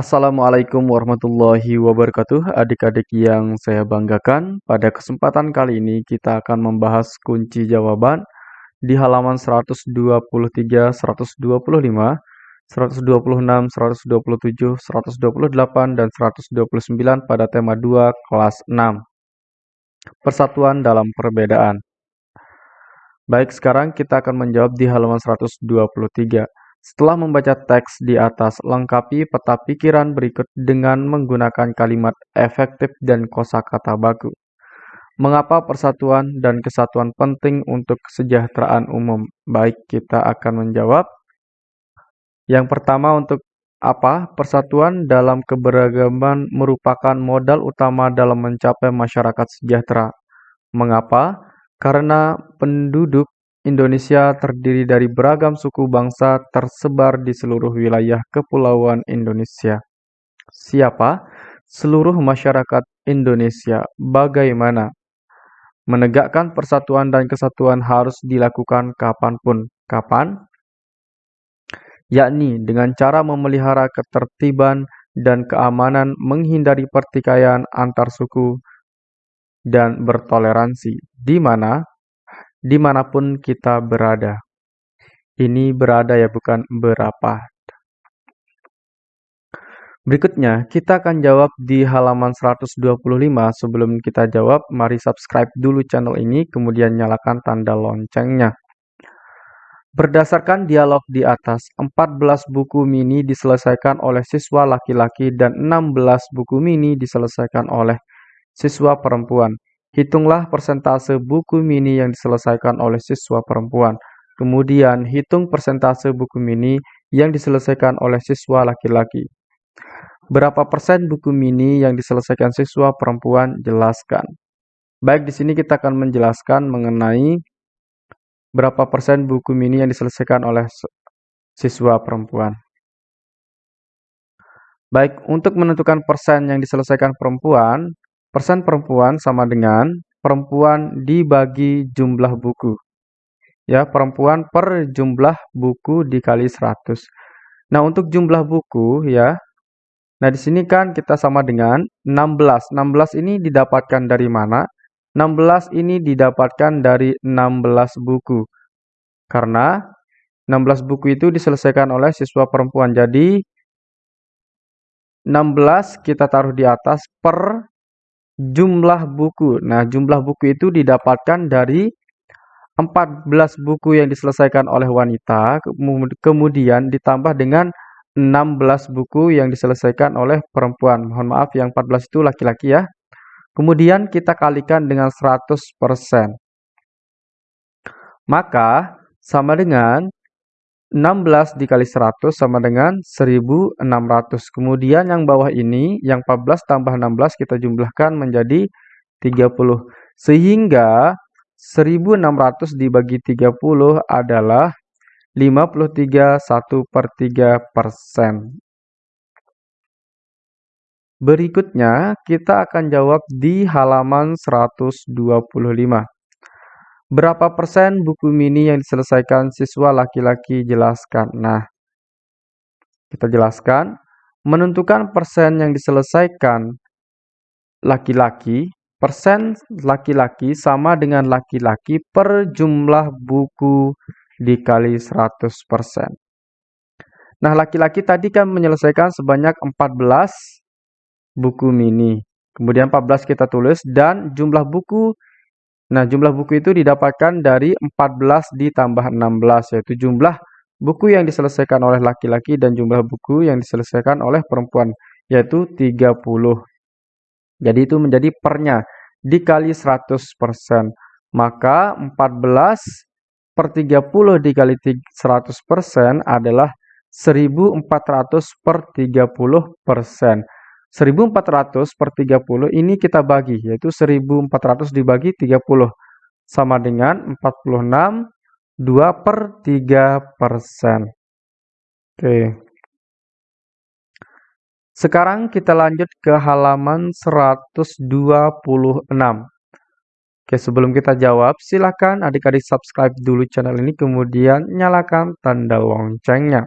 Assalamualaikum warahmatullahi wabarakatuh. Adik-adik yang saya banggakan Pada kesempatan kali ini kita akan membahas kunci jawaban Di halaman 123, 125, 126, 127, 128, dan 129 pada tema 2 kelas 6 Persatuan dalam perbedaan. Baik, sekarang kita akan menjawab di halaman 123 setelah membaca teks di atas, lengkapi peta pikiran berikut dengan menggunakan kalimat efektif dan kosakata baku. Mengapa persatuan dan kesatuan penting untuk kesejahteraan umum? Baik, kita akan menjawab. Yang pertama untuk apa? Persatuan dalam keberagaman merupakan modal utama dalam mencapai masyarakat sejahtera. Mengapa? Karena penduduk Indonesia terdiri dari beragam suku bangsa tersebar di seluruh wilayah kepulauan Indonesia. Siapa? Seluruh masyarakat Indonesia. Bagaimana? Menegakkan persatuan dan kesatuan harus dilakukan kapan pun. Kapan? Yakni dengan cara memelihara ketertiban dan keamanan, menghindari pertikaian antar suku, dan bertoleransi, di mana di mana pun kita berada. Ini berada ya, bukan berapa. Berikutnya, kita akan jawab di halaman 125. Sebelum kita jawab, mari subscribe dulu channel ini, kemudian nyalakan tanda loncengnya. Berdasarkan dialog di atas, 14 buku mini diselesaikan oleh siswa laki-laki dan 16 buku mini diselesaikan oleh siswa perempuan. Hitunglah persentase buku mini yang diselesaikan oleh siswa perempuan. Kemudian, hitung persentase buku mini yang diselesaikan oleh siswa laki-laki. Berapa persen buku mini yang diselesaikan siswa perempuan? Jelaskan. Baik, di sini kita akan menjelaskan mengenai berapa persen buku mini yang diselesaikan oleh siswa perempuan. Baik, untuk menentukan persen yang diselesaikan perempuan, Persen perempuan sama dengan perempuan dibagi jumlah buku. Ya, perempuan per jumlah buku dikali 100. Nah, untuk jumlah buku ya. Nah, di sini kan kita sama dengan 16. 16 ini didapatkan dari mana? 16 ini didapatkan dari 16 buku. Karena 16 buku itu diselesaikan oleh siswa perempuan. Jadi 16 kita taruh di atas per jumlah buku. Nah, jumlah buku itu didapatkan dari 14 buku yang diselesaikan oleh wanita, kemudian ditambah dengan 16 buku yang diselesaikan oleh perempuan. Mohon maaf, yang 14 itu laki-laki ya. Kemudian kita kalikan dengan 100%. Maka sama dengan 16 dikali 100 sama dengan 1600. Kemudian yang bawah ini, yang 14 tambah 16 kita jumlahkan menjadi 30. Sehingga 1600 dibagi 30 adalah 53 1 per 3 persen. Berikutnya, kita akan jawab di halaman 125. Berapa persen buku mini yang diselesaikan siswa laki-laki? Jelaskan. Nah, kita jelaskan. Menentukan persen yang diselesaikan laki-laki, persen laki-laki sama dengan laki-laki per jumlah buku dikali 100%. Nah, laki-laki tadi kan menyelesaikan sebanyak 14 buku mini. Kemudian 14 kita tulis dan jumlah buku Nah, jumlah buku itu didapatkan dari 14 ditambah 16, yaitu jumlah buku yang diselesaikan oleh laki-laki dan jumlah buku yang diselesaikan oleh perempuan, yaitu 30. Jadi itu menjadi pernya, dikali 100%. Maka 14 per 30 dikali 100% adalah 1400 per 30%. 1400 per 30 ini kita bagi, yaitu 1400 dibagi 30. Sama dengan 46, 2 per 3 persen. Oke. Sekarang kita lanjut ke halaman 126. Oke, sebelum kita jawab, silakan adik-adik subscribe dulu channel ini, kemudian nyalakan tanda loncengnya.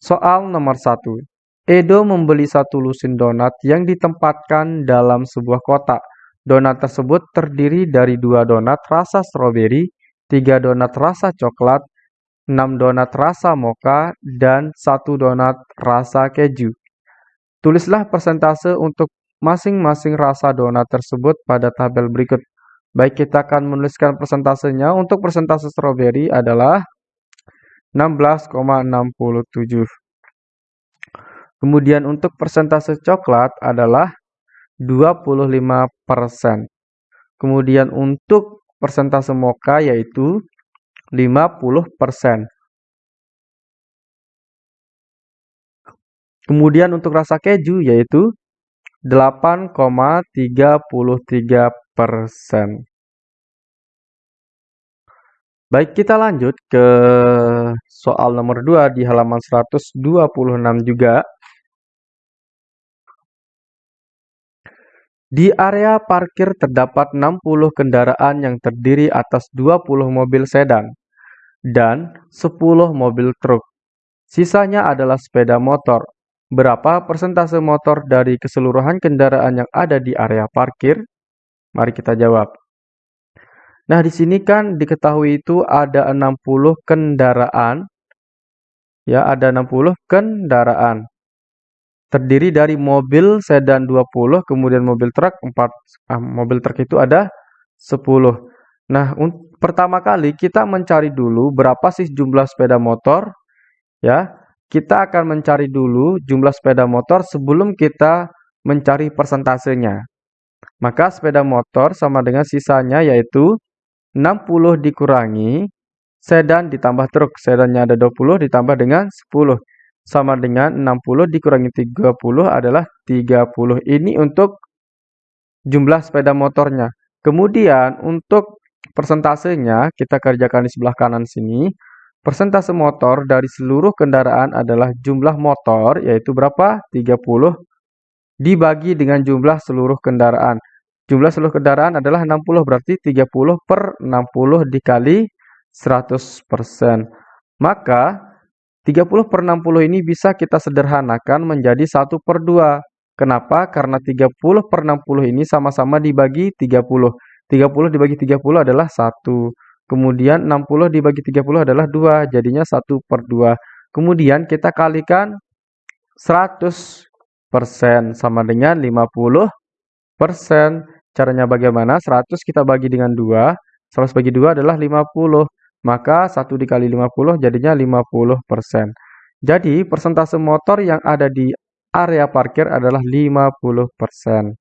Soal nomor 1. Edo membeli satu lusin donat yang ditempatkan dalam sebuah kotak. Donat tersebut terdiri dari dua donat rasa stroberi, tiga donat rasa coklat, enam donat rasa mocha, dan satu donat rasa keju. Tulislah persentase untuk masing-masing rasa donat tersebut pada tabel berikut. Baik, kita akan menuliskan persentasenya. Untuk persentase stroberi adalah 16,67. Kemudian untuk persentase coklat adalah 25%. Kemudian untuk persentase mocha yaitu 50%. Kemudian untuk rasa keju yaitu 8,33%. Baik, kita lanjut ke soal nomor 2 di halaman 126 juga. Di area parkir terdapat 60 kendaraan yang terdiri atas 20 mobil sedan dan 10 mobil truk. Sisanya adalah sepeda motor. Berapa persentase motor dari keseluruhan kendaraan yang ada di area parkir? Mari kita jawab. Nah, di sini kan diketahui itu ada 60 kendaraan. Ya, ada 60 kendaraan terdiri dari mobil sedan 20, kemudian mobil truk 4. Ah, mobil truk itu ada 10. Nah, pertama kali kita mencari dulu berapa sih jumlah sepeda motor. Ya, kita akan mencari dulu jumlah sepeda motor sebelum kita mencari persentasenya. Maka sepeda motor sama dengan sisanya yaitu 60 dikurangi sedan ditambah truk. Sedannya ada 20 ditambah dengan 10 sama dengan 60 dikurangi 30 adalah 30. Ini untuk jumlah sepeda motornya. Kemudian untuk persentasenya kita kerjakan di sebelah kanan sini. Persentase motor dari seluruh kendaraan adalah jumlah motor yaitu berapa? 30 dibagi dengan jumlah seluruh kendaraan. Jumlah seluruh kendaraan adalah 60 berarti 30 per 60 dikali 100%. Maka 30 per 60 ini bisa kita sederhanakan menjadi 1 per 2. Kenapa? Karena 30 per 60 ini sama-sama dibagi 30. 30 dibagi 30 adalah 1. Kemudian 60 dibagi 30 adalah 2. Jadinya 1 per 2. Kemudian kita kalikan 100% sama dengan 50%. Caranya bagaimana? 100 kita bagi dengan 2. 100 bagi 2 adalah 50 maka 1 dikali 50 jadinya 50%. Jadi persentase motor yang ada di area parkir adalah 50%.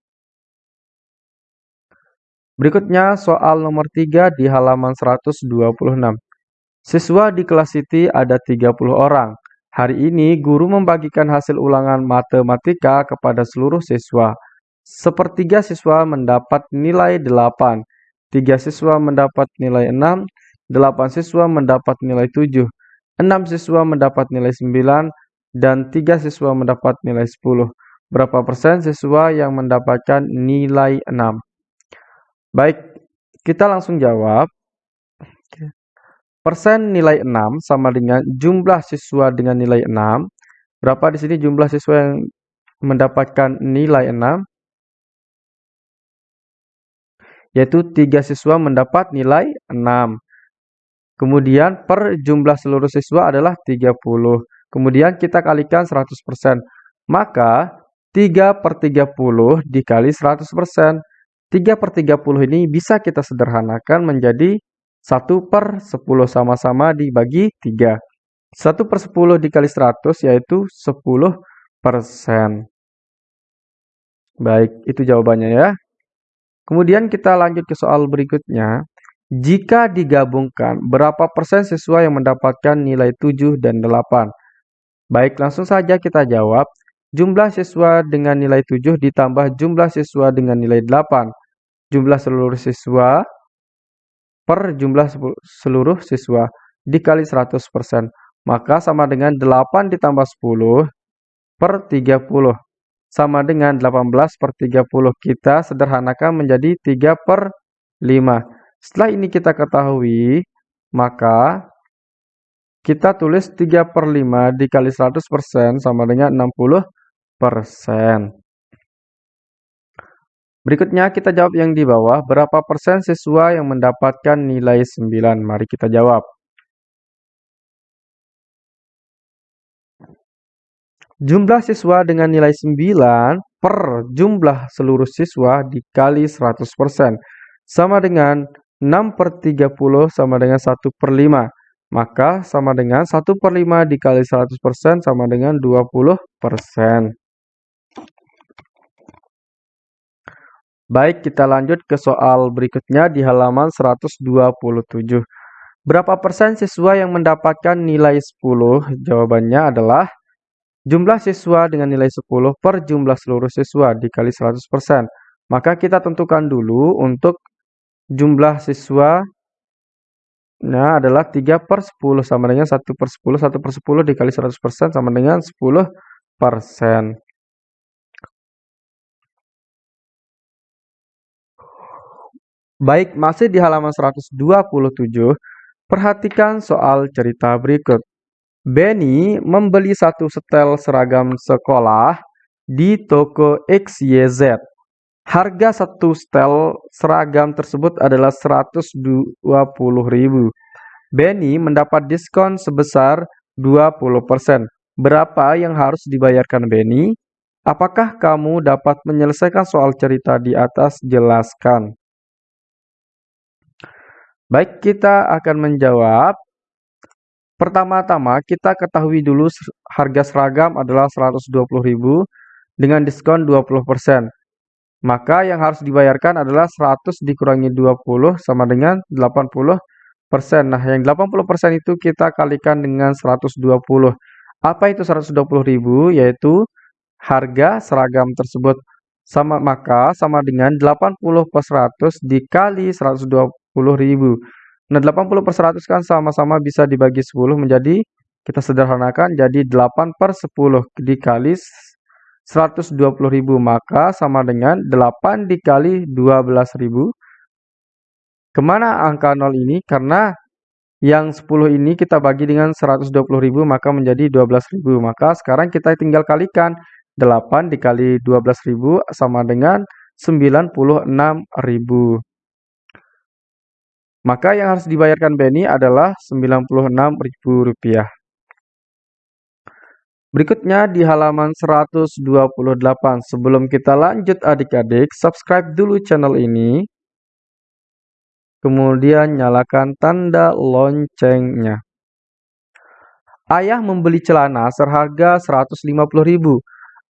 Berikutnya soal nomor 3 di halaman 126. Siswa di kelas Siti ada 30 orang. Hari ini guru membagikan hasil ulangan matematika kepada seluruh siswa. Sepertiga siswa mendapat nilai 8, tiga siswa mendapat nilai 6, 8 siswa mendapat nilai 7, 6 siswa mendapat nilai 9, dan 3 siswa mendapat nilai 10. Berapa persen siswa yang mendapatkan nilai 6? Baik, kita langsung jawab. Persen nilai 6 sama dengan jumlah siswa dengan nilai 6. Berapa di sini jumlah siswa yang mendapatkan nilai 6? Yaitu 3 siswa mendapat nilai 6. Kemudian per jumlah seluruh siswa adalah 30. Kemudian kita kalikan 100%. Maka 3 per 30 dikali 100%. 3 per 30 ini bisa kita sederhanakan menjadi 1 per 10 sama-sama dibagi 3. 1 per 10 dikali 100 yaitu 10 persen. Baik, itu jawabannya ya. Kemudian kita lanjut ke soal berikutnya. Jika digabungkan, berapa persen siswa yang mendapatkan nilai 7 dan 8? Baik, langsung saja kita jawab. Jumlah siswa dengan nilai 7 ditambah jumlah siswa dengan nilai 8. Jumlah seluruh siswa per jumlah seluruh siswa dikali 100%. Maka sama dengan 8 ditambah 10 per 30. Sama dengan 18 per 30. Kita sederhanakan menjadi 3 per 5. Setelah ini kita ketahui, maka kita tulis 3 per 5 dikali 100% sama dengan 60 Berikutnya kita jawab yang di bawah, berapa persen siswa yang mendapatkan nilai 9? Mari kita jawab. Jumlah siswa dengan nilai 9 per jumlah seluruh siswa dikali 100%. Sama dengan 6 per 30 sama dengan 1 per 5. Maka sama dengan 1 per 5 dikali 100% sama dengan 20%. Baik, kita lanjut ke soal berikutnya di halaman 127. Berapa persen siswa yang mendapatkan nilai 10? Jawabannya adalah Jumlah siswa dengan nilai 10 per jumlah seluruh siswa dikali 100%. Maka kita tentukan dulu untuk jumlah siswa nah adalah 3 per 10 sama dengan 1 per 10. 1 per 10 dikali 100% sama dengan 10 persen. Baik, masih di halaman 127, perhatikan soal cerita berikut. Benny membeli satu setel seragam sekolah di toko XYZ. Harga satu setel seragam tersebut adalah 120.000. Benny mendapat diskon sebesar 20%. Berapa yang harus dibayarkan Benny? Apakah kamu dapat menyelesaikan soal cerita di atas? Jelaskan. Baik, kita akan menjawab Pertama-tama kita ketahui dulu harga seragam adalah 120.000 dengan diskon 20%. Maka yang harus dibayarkan adalah 100 dikurangi 20 sama dengan 80%. Nah, yang 80% itu kita kalikan dengan 120. Apa itu 120.000? Yaitu harga seragam tersebut sama maka sama dengan 80 per 100 dikali 120.000. Nah, 80 per 100 kan sama-sama bisa dibagi 10 menjadi, kita sederhanakan jadi 8 per 10 dikali 120.000 maka sama dengan 8 dikali 12.000. Ke mana angka 0 ini? Karena yang 10 ini kita bagi dengan 120.000 maka menjadi 12.000. Maka sekarang kita tinggal kalikan 8 dikali 12.000 sama dengan 96.000. Maka yang harus dibayarkan Benny adalah Rp96.000. Berikutnya di halaman 128. Sebelum kita lanjut adik-adik, subscribe dulu channel ini. Kemudian nyalakan tanda loncengnya. Ayah membeli celana seharga Rp150.000.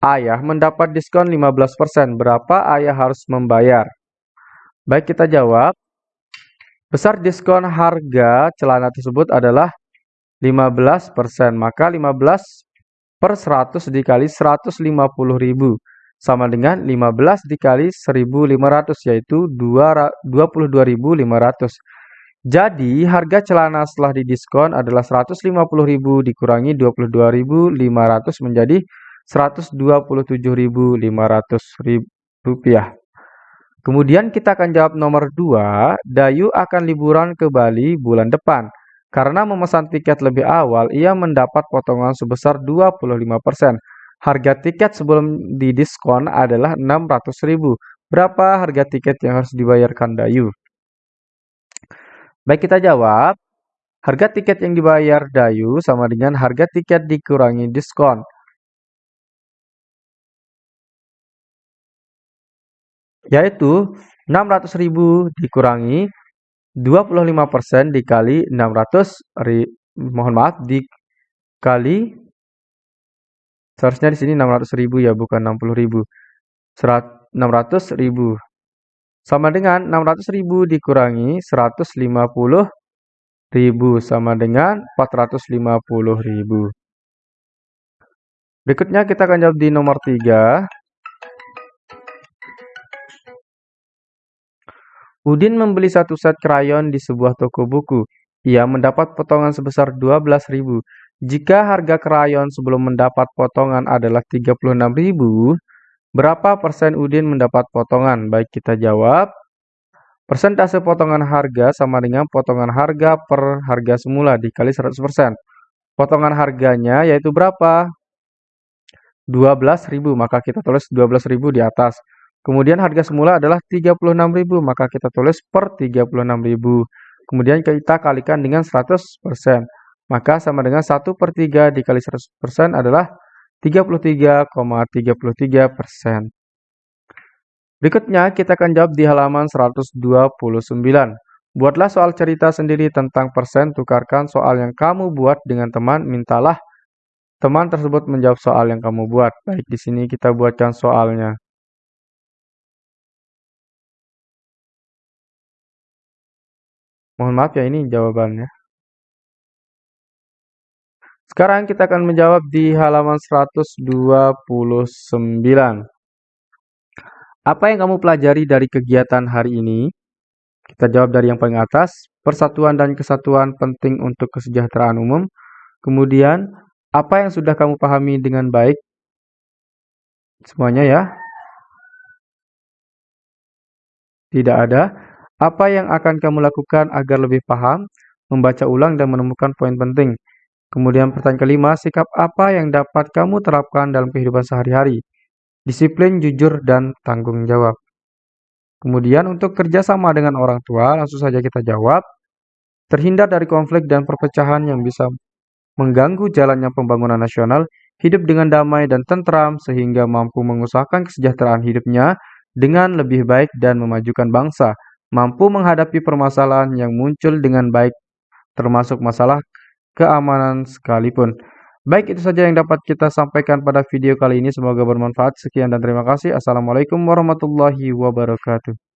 Ayah mendapat diskon 15%. Berapa ayah harus membayar? Baik, kita jawab. Besar diskon harga celana tersebut adalah 15%. Maka 15 per 100 dikali 150.000 sama dengan 15 dikali 1.500 yaitu 22.500. Jadi harga celana setelah didiskon adalah 150.000 dikurangi 22.500 menjadi 127.500 rupiah. Kemudian kita akan jawab nomor 2, Dayu akan liburan ke Bali bulan depan. Karena memesan tiket lebih awal, ia mendapat potongan sebesar 25%. Harga tiket sebelum didiskon adalah 600.000. Berapa harga tiket yang harus dibayarkan Dayu? Baik, kita jawab. Harga tiket yang dibayar Dayu sama dengan harga tiket dikurangi diskon. Yaitu 600.000 dikurangi 25% dikali 600 ri, mohon maaf dikali seharusnya di sini 600.000 ya bukan 60.000 600.000 sama dengan 600.000 dikurangi 150.000 sama dengan 450.000 berikutnya kita akan jawab di nomor 3 Udin membeli satu set krayon di sebuah toko buku. Ia mendapat potongan sebesar 12.000. Jika harga krayon sebelum mendapat potongan adalah 36.000, berapa persen Udin mendapat potongan? Baik, kita jawab. Persentase potongan harga sama dengan potongan harga per harga semula dikali 100%. Potongan harganya yaitu berapa? 12.000, maka kita tulis 12.000 di atas. Kemudian harga semula adalah 36.000, maka kita tulis per 36.000. Kemudian kita kalikan dengan 100%. Maka sama dengan 1 per 3 dikali 100% adalah 33,33%. Berikutnya kita akan jawab di halaman 129. Buatlah soal cerita sendiri tentang persen, tukarkan soal yang kamu buat dengan teman, mintalah teman tersebut menjawab soal yang kamu buat. Baik, di sini kita buatkan soalnya. Mohon maaf ya, ini jawabannya. Sekarang kita akan menjawab di halaman 129. Apa yang kamu pelajari dari kegiatan hari ini? Kita jawab dari yang paling atas, persatuan dan kesatuan penting untuk kesejahteraan umum. Kemudian, apa yang sudah kamu pahami dengan baik? Semuanya ya. Tidak ada. Apa yang akan kamu lakukan agar lebih paham, membaca ulang dan menemukan poin penting. Kemudian pertanyaan kelima, sikap apa yang dapat kamu terapkan dalam kehidupan sehari-hari? Disiplin, jujur, dan tanggung jawab. Kemudian untuk kerjasama dengan orang tua, langsung saja kita jawab. Terhindar dari konflik dan perpecahan yang bisa mengganggu jalannya pembangunan nasional, hidup dengan damai dan tentram sehingga mampu mengusahakan kesejahteraan hidupnya dengan lebih baik dan memajukan bangsa, mampu menghadapi permasalahan yang muncul dengan baik termasuk masalah keamanan sekalipun. Baik, itu saja yang dapat kita sampaikan pada video kali ini. Semoga bermanfaat. Sekian dan terima kasih. Assalamualaikum warahmatullahi wabarakatuh.